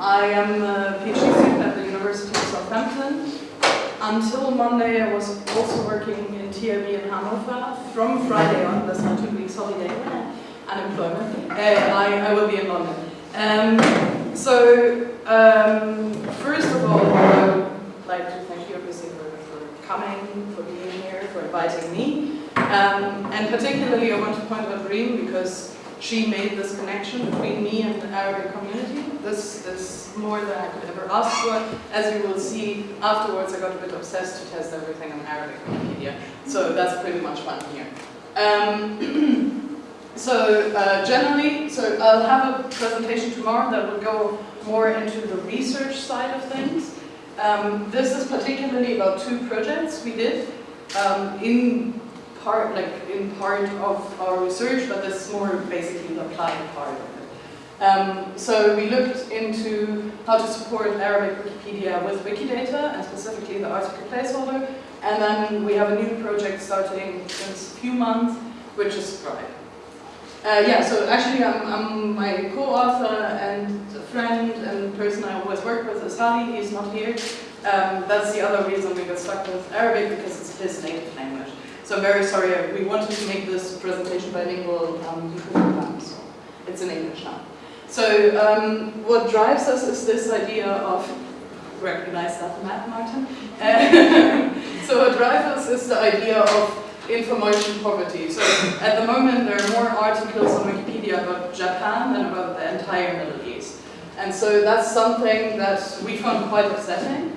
I am a PhD student at the University of Southampton. Until Monday, I was also working in TIB in Hanover. From Friday on, that's my two weeks holiday, unemployment, uh, I, I will be in London. Um, so, um, first of all, I would like to thank you obviously for, for coming, for being here, for inviting me. Um, and particularly, I want to point out Reem because she made this connection between me and the Arabic community. This is more than I could ever ask for. As you will see afterwards, I got a bit obsessed to test everything on Arabic Wikipedia. So that's pretty much I'm here. Um, so uh, generally, so I'll have a presentation tomorrow that will go more into the research side of things. Um, this is particularly about two projects we did um, in part, like in part of our research, but this is more basically the applied part of it. Um, so we looked into how to support Arabic Wikipedia with Wikidata, and specifically the article placeholder, and then we have a new project starting since a few months, which is Scribe. Uh, yeah, so actually I'm, I'm my co-author and friend and person I always work with is Hadi, he's not here. Um, that's the other reason we got stuck with Arabic, because it's his native language. So I'm very sorry, we wanted to make this presentation bilingual, um, so it's in English now. So um, what drives us is this idea of, recognize that map, Martin? so what drives us is the idea of information poverty. So at the moment there are more articles on Wikipedia about Japan than about the entire Middle East. And so that's something that we found quite upsetting.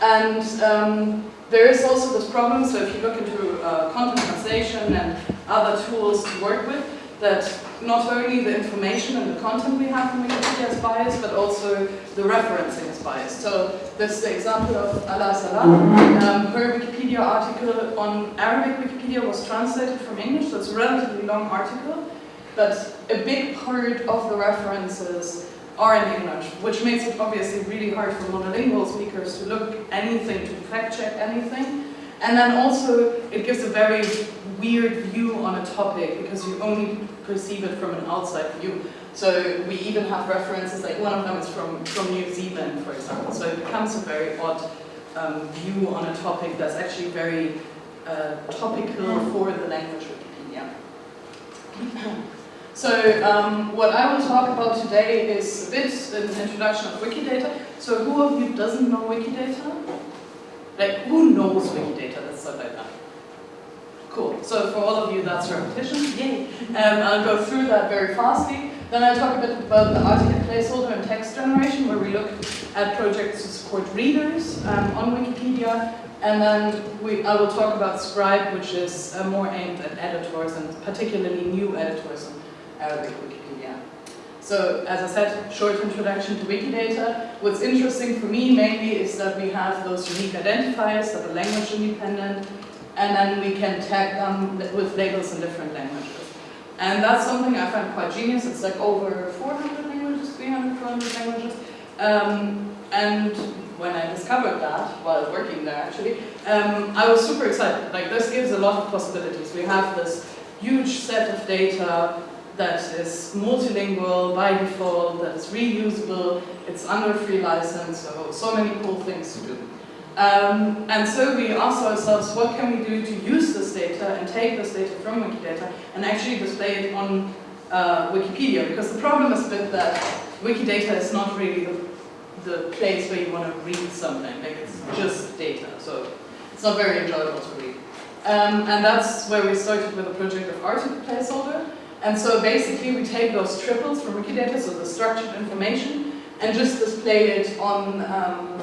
And um, there is also this problem, so if you look into uh, content translation and other tools to work with, that not only the information and the content we have from Wikipedia is biased, but also the referencing is biased. So this is the example of Alaa Salah. Um, her Wikipedia article on Arabic Wikipedia was translated from English, so it's a relatively long article, but a big part of the references are in English, which makes it obviously really hard for monolingual speakers to look anything, to fact check anything. And then also, it gives a very weird view on a topic because you only perceive it from an outside view. So we even have references, like one of them is from, from New Zealand, for example. So it becomes a very odd um, view on a topic that's actually very uh, topical for the language Wikipedia. So um, what I will talk about today is a bit an introduction of Wikidata. So who of you doesn't know Wikidata? Like, who knows Wikidata? Let's start like that. Cool. So for all of you, that's repetition. Yay. Um, I'll go through that very fastly. Then I'll talk a bit about the article placeholder and text generation, where we look at projects to support readers um, on Wikipedia. And then we, I will talk about Scribe, which is uh, more aimed at editors and particularly new editors Arabic Wikipedia. So as I said, short introduction to Wikidata. What's interesting for me mainly is that we have those unique identifiers that are language independent, and then we can tag them with labels in different languages. And that's something I find quite genius. It's like over 400 languages, 300, 400 languages. Um, and when I discovered that, while working there actually, um, I was super excited. Like this gives a lot of possibilities. We have this huge set of data that is multilingual by default, that is reusable, it's under free license, so, so many cool things to do. Um, and so we asked ourselves, what can we do to use this data and take this data from Wikidata and actually display it on uh, Wikipedia? Because the problem is that Wikidata is not really the, the place where you want to read something, like it's just data, so it's not very enjoyable to read. Um, and that's where we started with a project of article placeholder. And so basically we take those triples from Wikidata, so the structured information, and just display it on um,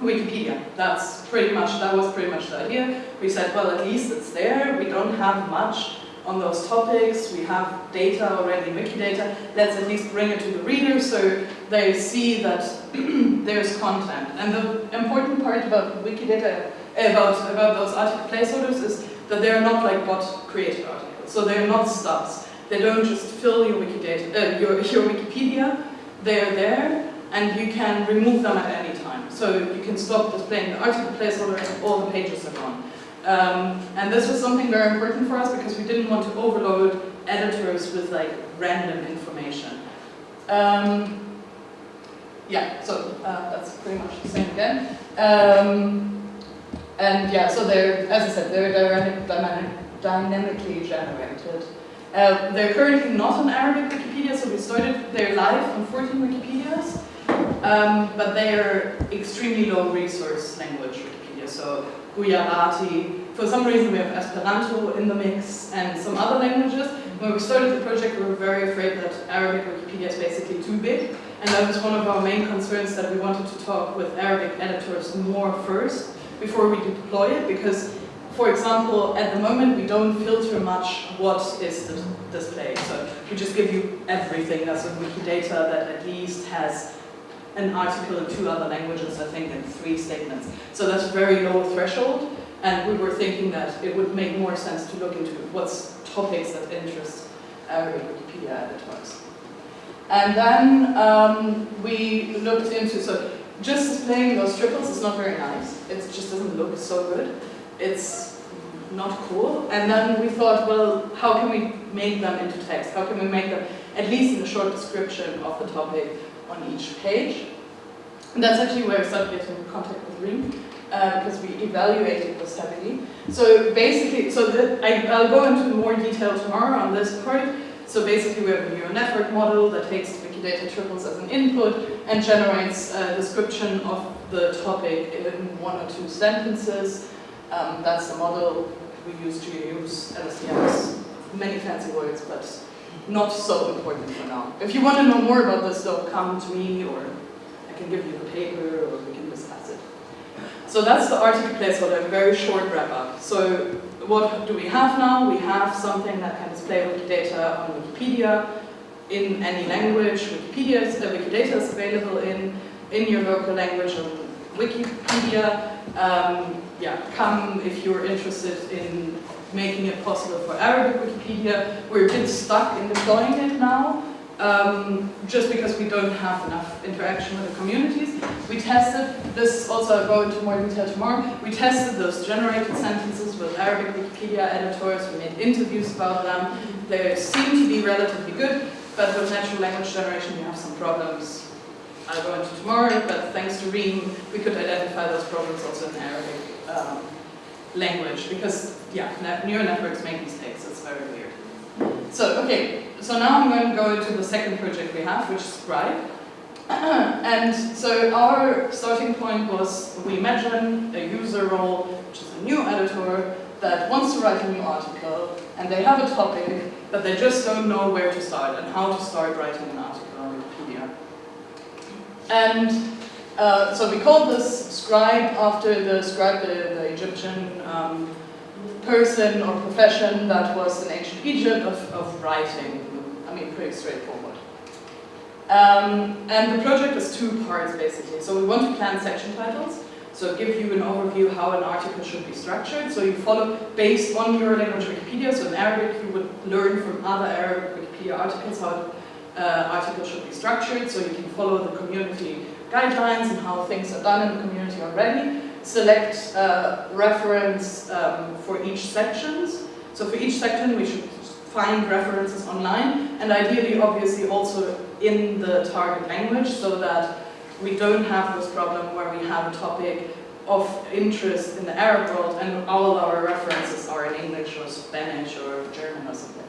Wikipedia. That's pretty much, that was pretty much the idea. We said, well, at least it's there. We don't have much on those topics. We have data already Wikidata. Let's at least bring it to the reader so they see that there's content. And the important part about Wikidata, about, about those article placeholders is that they're not like bot created articles. So they're not stubs. They don't just fill your Wikidata, uh, your, your Wikipedia, they're there, and you can remove them at any time. So you can stop displaying the article placeholder all the pages are gone. Um, and this was something very important for us because we didn't want to overload editors with like random information. Um, yeah, so uh, that's pretty much the same again. Um, and yeah, so they're, as I said, they're dynamic, dynamically generated. Uh, they're currently not on Arabic Wikipedia, so we started, they're live on 14 Wikipedias, um, but they are extremely low resource language Wikipedia, so Gujarati, for some reason we have Esperanto in the mix and some other languages. When we started the project we were very afraid that Arabic Wikipedia is basically too big, and that was one of our main concerns that we wanted to talk with Arabic editors more first before we deploy it, because for example, at the moment we don't filter much what is displayed. So we just give you everything as a Wikidata that at least has an article in two other languages, I think, and three statements. So that's a very low threshold, and we were thinking that it would make more sense to look into what's topics that interest Arabic Wikipedia editors. And then um, we looked into, so just displaying those triples is not very nice. It just doesn't look so good. It's not cool. And then we thought, well, how can we make them into text? How can we make them at least in a short description of the topic on each page? And that's actually where I started getting in contact with Reem, uh, because we evaluated this heavily. So basically, so the, I, I'll go into more detail tomorrow on this part. So basically we have a neural network model that takes Wikidata triples as an input and generates a description of the topic in one or two sentences um, that's the model we use to use LSTMs. Many fancy words, but not so important for now. If you want to know more about this, though, come to me, or I can give you the paper, or we can discuss it. So that's the article placeholder, a very short wrap-up. So what do we have now? We have something that can display Wikidata on Wikipedia in any language. Wikipedia is, uh, Wikidata is available in, in your local language Wikipedia. Um, yeah, come if you're interested in making it possible for Arabic Wikipedia. We're a bit stuck in deploying it now, um, just because we don't have enough interaction with the communities. We tested, this also I'll go into more detail tomorrow, we tested those generated sentences with Arabic Wikipedia editors, we made interviews about them. They seem to be relatively good, but with natural language generation we have some problems I'll go into tomorrow, but thanks to Reem, we could identify those problems also in Arabic um, language because, yeah, neural networks make mistakes, it's very weird. So, okay, so now I'm going to go into the second project we have, which is Scribe. and so our starting point was we imagine a user role, which is a new editor, that wants to write a new article, and they have a topic, but they just don't know where to start and how to start writing an article. And uh, so we called this scribe after the scribe, the, the Egyptian um, person or profession that was in ancient Egypt of, of writing. I mean, pretty straightforward. Um, and the project is two parts basically. So we want to plan section titles. So give you an overview how an article should be structured. So you follow based on your language Wikipedia. So in Arabic you would learn from other Arabic Wikipedia articles how uh, articles should be structured. So you can follow the community guidelines and how things are done in the community already. Select uh, reference um, for each sections. So for each section we should find references online and ideally obviously also in the target language so that we don't have this problem where we have a topic of interest in the Arab world and all our references are in English or Spanish or German or something.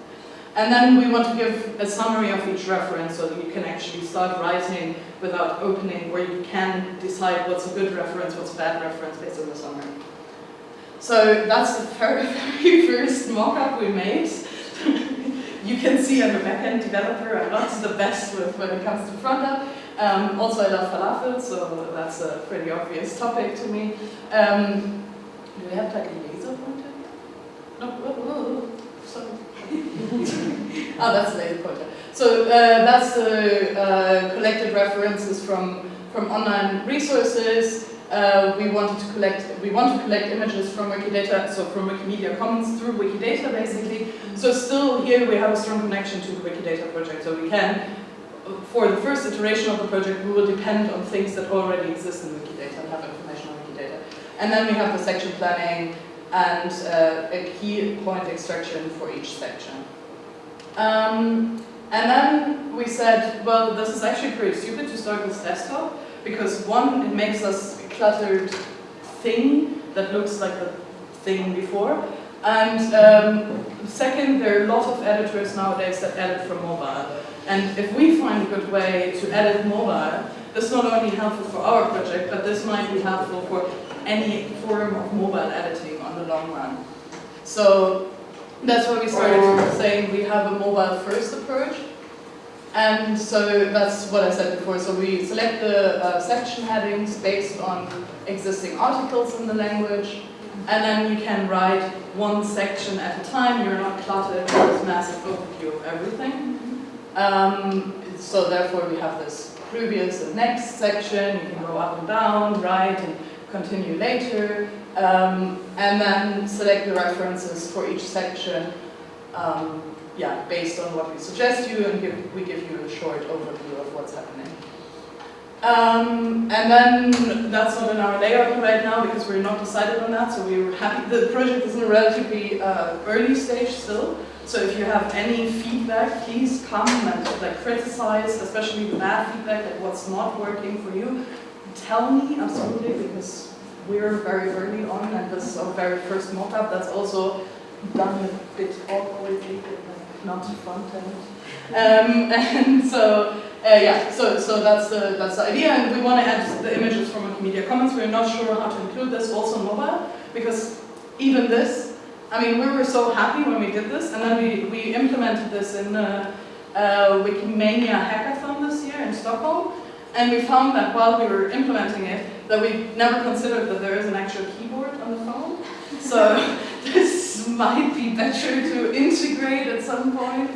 And then we want to give a summary of each reference so that you can actually start writing without opening, where you can decide what's a good reference, what's a bad reference based on the summary. So that's the very, very first mock-up we made. you can see I'm a backend developer, I'm not the best with when it comes to front-end. Um, also I love falafel, so that's a pretty obvious topic to me. Um, do we have like a laser pointer? No, oh, oh, oh, sorry. Oh, that's laser pointer. So uh, that's the uh, collected references from, from online resources. Uh, we wanted to collect, we want to collect images from Wikidata, so from Wikimedia Commons through Wikidata basically. So still here we have a strong connection to the Wikidata project, so we can, for the first iteration of the project, we will depend on things that already exist in Wikidata and have information on Wikidata. And then we have the section planning and uh, a key point extraction for each section. Um, and then we said, well, this is actually pretty stupid to start with desktop, because one, it makes us a cluttered thing that looks like the thing before, and um, second, there are a lot of editors nowadays that edit from mobile. And if we find a good way to edit mobile, this is not only helpful for our project, but this might be helpful for any form of mobile editing long run. So that's why we started saying we have a mobile first approach. And so that's what I said before. So we select the uh, section headings based on existing articles in the language. And then you can write one section at a time. You're not cluttered with this massive overview of everything. Um, so therefore we have this previous and next section. You can go up and down, right, and continue later. Um, and then select the references for each section. Um, yeah, based on what we suggest you, and give, we give you a short overview of what's happening. Um, and then that's not in our layout right now because we're not decided on that, so we were happy. The project is in a relatively uh, early stage still, so if you have any feedback, please come and like criticize, especially the bad feedback, like what's not working for you. Tell me absolutely because we're very early on and this is our very first mock-up that's also done a bit awkwardly, not front end. Um, and so uh, yeah, so so that's the that's the idea, and we want to add the images from Wikimedia Commons. We're not sure how to include this also mobile because even this, I mean, we were so happy when we did this, and then we we implemented this in uh, uh, Wikimania hackathon this year in Stockholm, and we found that while we were implementing it, that we never considered that there is an actual keyboard on the phone. So this might be better to integrate at some point.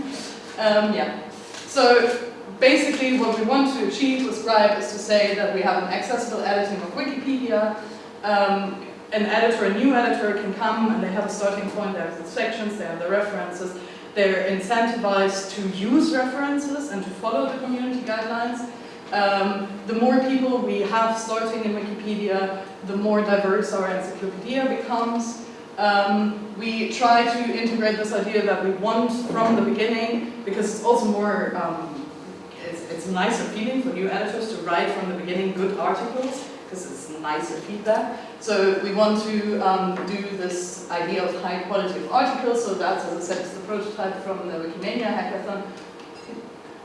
Um, yeah. So basically what we want to achieve with Scribe is to say that we have an accessible editing of Wikipedia. Um, an editor, a new editor can come and they have a starting point, they have the sections, they have the references. They're incentivized to use references and to follow the community guidelines. Um, the more people we have starting in Wikipedia, the more diverse our encyclopedia becomes. Um, we try to integrate this idea that we want from the beginning, because it's also more um, it's a nicer feeling for new editors to write from the beginning good articles because it's nicer feedback. So we want to um, do this idea of high quality of articles. So that's, as I said, the prototype from the Wikimania hackathon,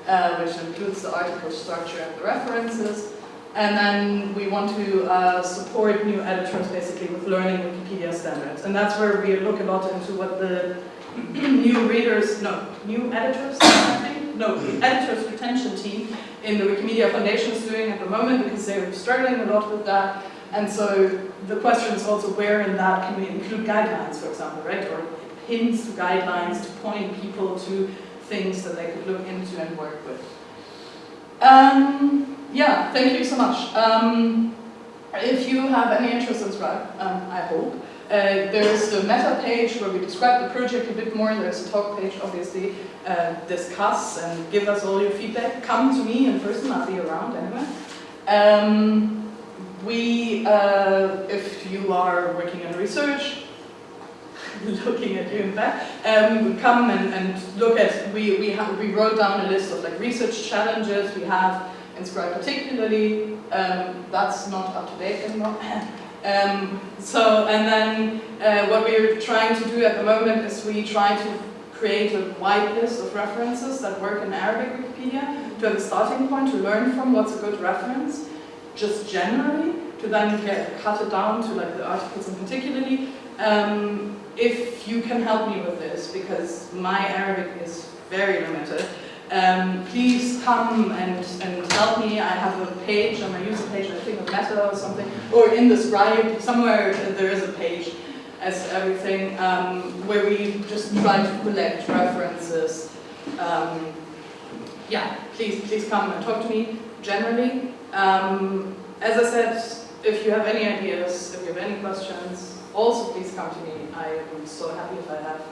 uh, which includes the article structure and the references. And then we want to uh, support new editors basically with learning Wikipedia standards. And that's where we look a lot into what the new readers, no, new editors, I think, no, editors retention team in the Wikimedia Foundation is doing at the moment because they're struggling a lot with that. And so the question is also where in that can we include guidelines, for example, right? Or hints to guidelines to point people to things that they could look into and work with. Um, yeah, thank you so much. Um, if you have any interest in Scribe, um, I hope, uh, there's the meta page where we describe the project a bit more. There's a talk page, obviously. Uh, discuss and give us all your feedback. Come to me in person, I'll be around anyway. Um, we, uh, if you are working in research, looking at you in fact, um, come and, and look at, we, we, we wrote down a list of like research challenges we have in Scribe particularly. Um, that's not up to date anymore. Um, so, and then uh, what we're trying to do at the moment is we try to create a wide list of references that work in Arabic Wikipedia to have a starting point to learn from what's a good reference, just generally, to then get, cut it down to like the articles in particularly. Um, if you can help me with this, because my Arabic is very limited, um, please come and, and help me. I have a page on my user page, I think of Meta or something, or in the Scribe, somewhere there is a page as everything, um, where we just try to collect references. Um, yeah, please, please come and talk to me generally. Um, as I said, if you have any ideas, if you have any questions, also please come to me. I am so happy if I have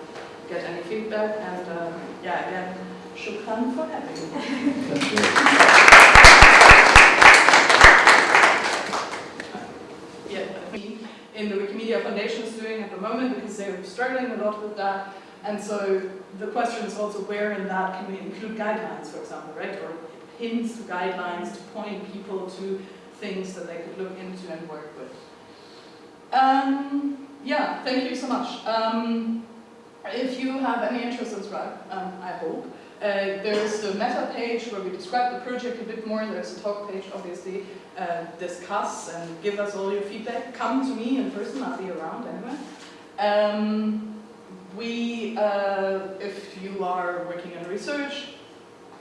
get any feedback and uh, yeah, again, Shukran for having me. yeah, in the Wikimedia Foundation is doing at the moment because they're struggling a lot with that. and so the question is also where in that can we include guidelines, for example, right? Or hints to guidelines to point people to things that they could look into and work with. Um, yeah, thank you so much. Um, if you have any interest in Scribe, um, I hope, uh, there's the meta page where we describe the project a bit more. There's a talk page, obviously. Uh, discuss and give us all your feedback. Come to me in person, I'll be around anyway. Um, we, uh, if you are working in research,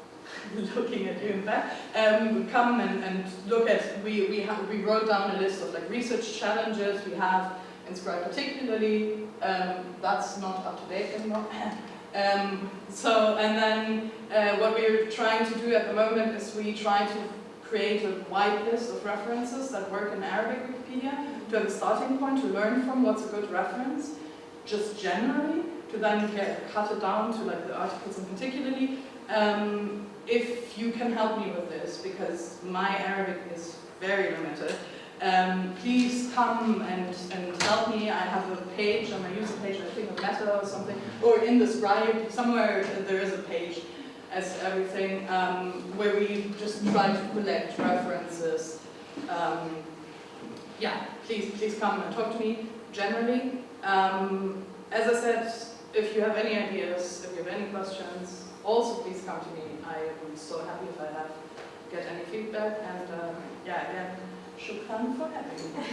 looking at you in fact, um, come and, and look at, we, we, have, we wrote down a list of like research challenges we have in Scribe particularly, um, that's not up to date anymore. um, so, and then uh, what we're trying to do at the moment is we try to create a wide list of references that work in Arabic Wikipedia to have a starting point to learn from what's a good reference, just generally, to then get, cut it down to like the articles in particularly. Um, if you can help me with this, because my Arabic is very limited, um, please come and, and help me. I have a page on my user page, I think a Meta or something, or in the Scribe, somewhere there is a page as everything, um, where we just try to collect references. Um, yeah, please, please come and talk to me generally. Um, as I said, if you have any ideas, if you have any questions, also please come to me. I am so happy if I have get any feedback and uh, yeah, again, shukran for having me.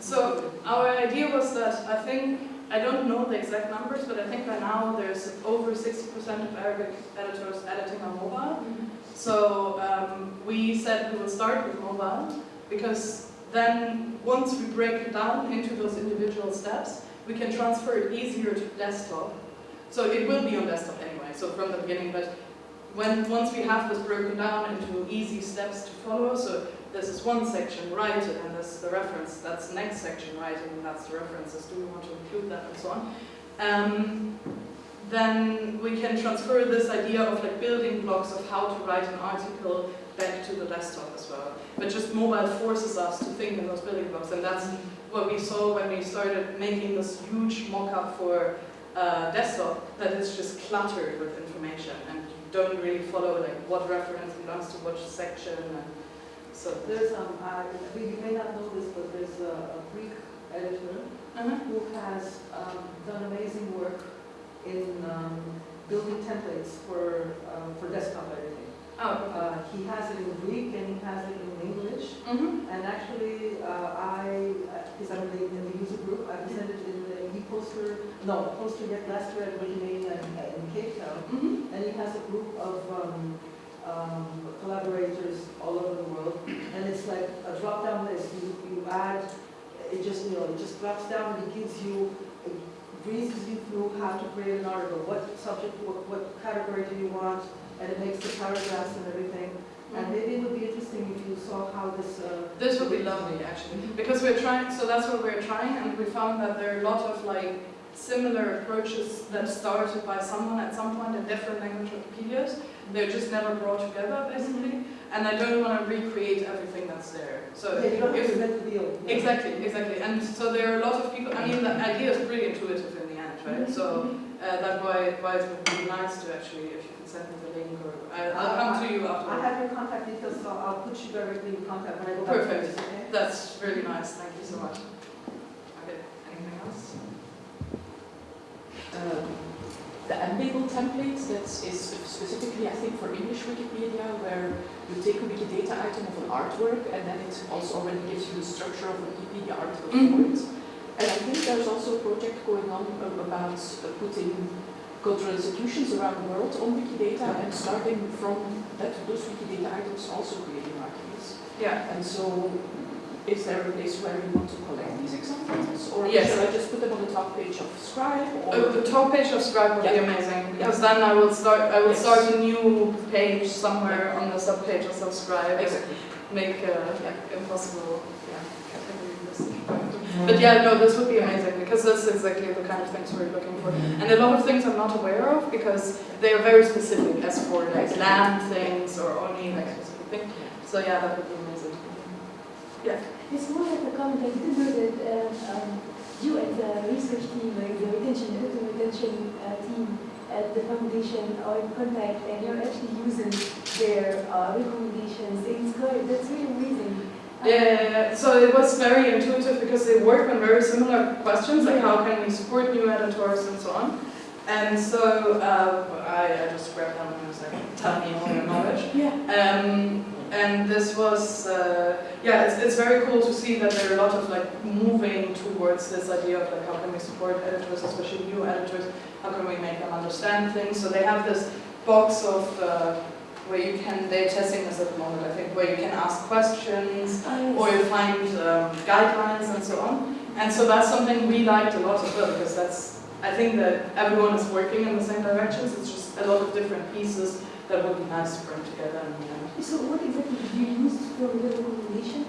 so our idea was that I think, I don't know the exact numbers, but I think by now there's over 60% of Arabic editors editing on mobile. Mm -hmm. So um, we said we will start with mobile because then once we break it down into those individual steps, we can transfer it easier to desktop. So it will be on desktop anyway, so from the beginning, but when once we have this broken down into easy steps to follow, so this is one section, it, and this is the reference, that's next section, writing, and that's the references, do we want to include that, and so on. Um, then we can transfer this idea of like building blocks of how to write an article back to the desktop as well. But just mobile forces us to think in those building blocks, and that's what we saw when we started making this huge mock-up for uh, desktop, that is just cluttered with information, and you don't really follow like what reference belongs to which section, and so there's um, I, you may not know this, but there's a, a Greek editor uh -huh. who has um, done amazing work in um, building templates for um, for desktop editing. Oh. Uh, he has it in Greek and he has it in English. Mm -hmm. And actually, uh, I, because I'm in the, user group, I presented in the e-poster, no, poster yet last year at Wikimania in, in Cape Town. Mm -hmm. And he has a group of um, um, collaborators all over the world, and it's like a drop-down list. You, you add, it just you know, it just drops down and it gives you, it breezes you through how to create an article, what subject, what, what category do you want, and it makes the paragraphs and everything. And maybe it would be interesting if you saw how this. Uh, this would be lovely, actually, because we're trying. So that's what we're trying, and we found that there are a lot of like similar approaches that started by someone at some point in different language Wikipedias. They're just never brought together, basically. And I don't want to recreate everything that's there. So yeah, you if, deal. Exactly, exactly. And so there are a lot of people. I mean, the idea is pretty intuitive in the end, right? Mm -hmm. So uh, that's why why it would be nice to actually, if you can send me the link, or I'll, I'll come to you after. I have your contact details, so I'll put you directly in contact when I go back. Perfect. Okay? That's really nice. Thank you so much. Okay. Anything else? Um, the Embable template that is specifically, I think, for English Wikipedia, where you take a Wikidata item of an artwork and then it also already gives you the structure of a Wikipedia article mm -hmm. for it. And I think there's also a project going on about uh, putting cultural institutions around the world on Wikidata and starting from that, those Wikidata items also creating articles. Yeah. And so is there a place where you want to collect these examples? Or yes. should I just put them on the top page of Scribe? Or uh, the top page of Scribe would yeah. be amazing because yeah. then I will start. I will yes. start a new page somewhere yeah. on the sub page of Subscribe. Exactly. Make uh, impossible. But yeah, no, this would be amazing because that's exactly the kind of things we're looking for. And a lot of things I'm not aware of because they are very specific as for like land things or only like specific things. So yeah, that would be amazing. Yeah. It's more like a comment. I didn't know that um, um, you and the research team, like the retention, editor retention uh, team at the foundation are in contact and you're actually using their uh, recommendations. It's good. That's really amazing. Yeah, so it was very intuitive because they work on very similar questions, like how can we support new editors and so on. And so uh, I, I just grabbed them and was like, tell me all your knowledge. Yeah. Um, and this was, uh, yeah, it's, it's very cool to see that there are a lot of like moving towards this idea of like how can we support editors, especially new editors, how can we make them understand things. So they have this box of uh, where you can, they're testing this at the moment, I think, where you can ask questions Uh, or you find um, guidelines and so on. And so that's something we liked a lot as well because that's, I think that everyone is working in the same directions. It's just a lot of different pieces that would be nice to bring together in the end. So what exactly do you use for the recommendations?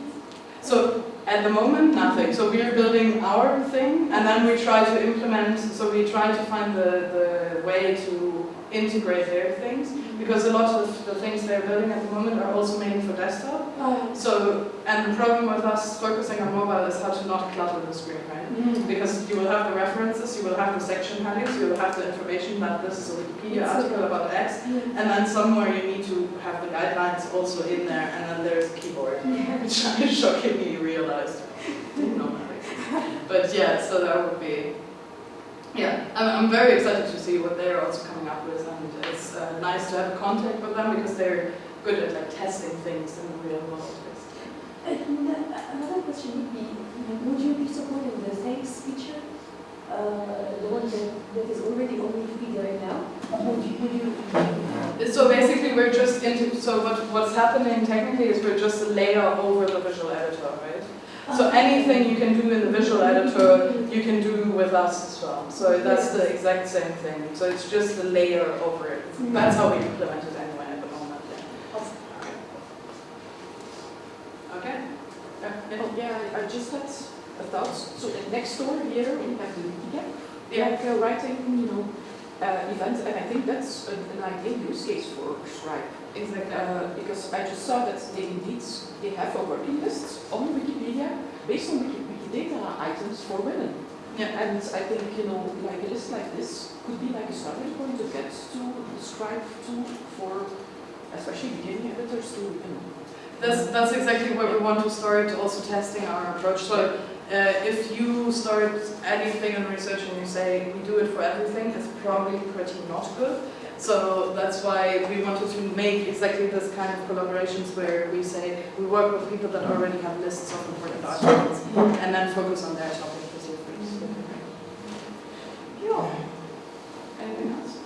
So at the moment, nothing. So we are building our thing and then we try to implement, so we try to find the, the way to integrate their things because a lot of the things they're building at the moment are also made for desktop. Uh, So, and the problem with us focusing on mobile is how to not clutter the screen, right? Because you will have the references, you will have the section headings, you will have the information that this is a Wikipedia article about X, and then somewhere you need to have the guidelines also in there, and then there's a keyboard, Yeah. which I shockingly realized. Didn't know. But yeah, so that would be, yeah, I'm, I'm very excited to see what they're also coming up with, and it's uh, nice to have contact with them because they're good at like testing things in the real world. And another question would be, would you be supporting the thanks feature? Uh, the one that, that is already on Wikipedia right now? Would you, would you? So basically, we're just into, so what, what's happening technically is we're just a layer over the visual editor, right? So anything you can do in the visual editor, you can do with us as well. So that's the exact same thing. So it's just a layer over it. That's how we implement it anyway at the moment. Okay. Yeah, yeah. Oh, yeah, I- just had a thought. So uh, next door here, we have the Wikigap. Yeah. Like uh, writing, you know, uh, events, and I think that's an, an ideal use case for Scribe. Exactly. Uh, because I just saw that they indeed, they have a working list on Wikipedia based on Wiki, Items for women. Yeah. And I think, you know, like a list like this could be like a starting point to get to the to for especially beginning editors to, you know, That's, that's exactly what we want to start also testing our approach. So uh, if you start anything in research and you say we do it for everything, it's probably pretty not good. So that's why we wanted to make exactly this kind of collaborations where we say we work with people that already have lists of important articles and then focus on their topic specifically. Yeah. Anything else?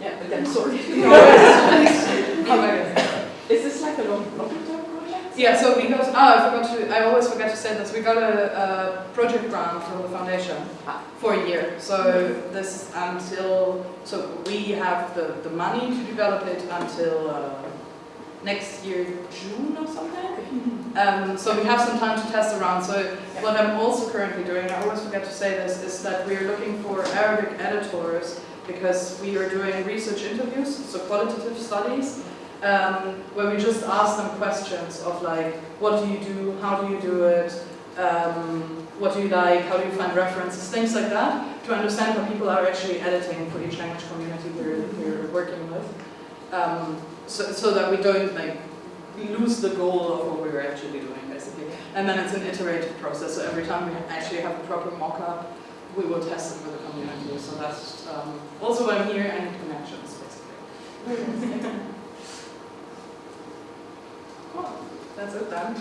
yeah, but then sorry. Come back. Is this like a long, long term project? Yeah, so we got, oh, I forgot to, I always forget to say this, we got a, a project grant from the foundation Ah. for a year. So this until, so we have the, the money to develop it until uh, next year, June or something. Um, so we have some time to test around. So what I'm also currently doing, I always forget to say this, is that we're looking for Arabic editors because we are doing research interviews, so qualitative studies, um, where we just ask them questions of like, what do you do, how do you do it, um, what do you like, how do you find references, things like that, to understand what people are actually editing for each language community we're, we're working with. Um, so, so that we don't like lose the goal of what we're actually doing basically. And then it's an iterative process, so every time we actually have a proper mock-up, we will test it with the community. So that's um, also why I'm here and connections basically. Cool. That's it then.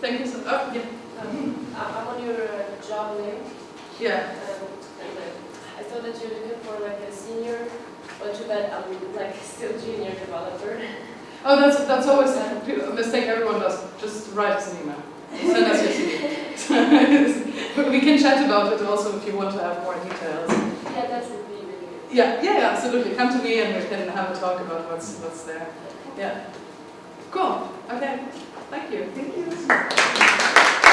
Thank you so Oh, yeah. Um, I'm on your uh, job link, yeah. um, and like, I saw that you're looking for like a senior, but too bad I'm like still junior developer. Oh, that's that's always a mistake everyone does. Just write us an email. Send us your CV. we can chat about it also if you want to have more details. Yeah, that would be really good. Yeah, yeah, yeah, absolutely. Come to me and we can have a talk about what's what's there. Yeah. Cool. Okay. Thank you. Thank you.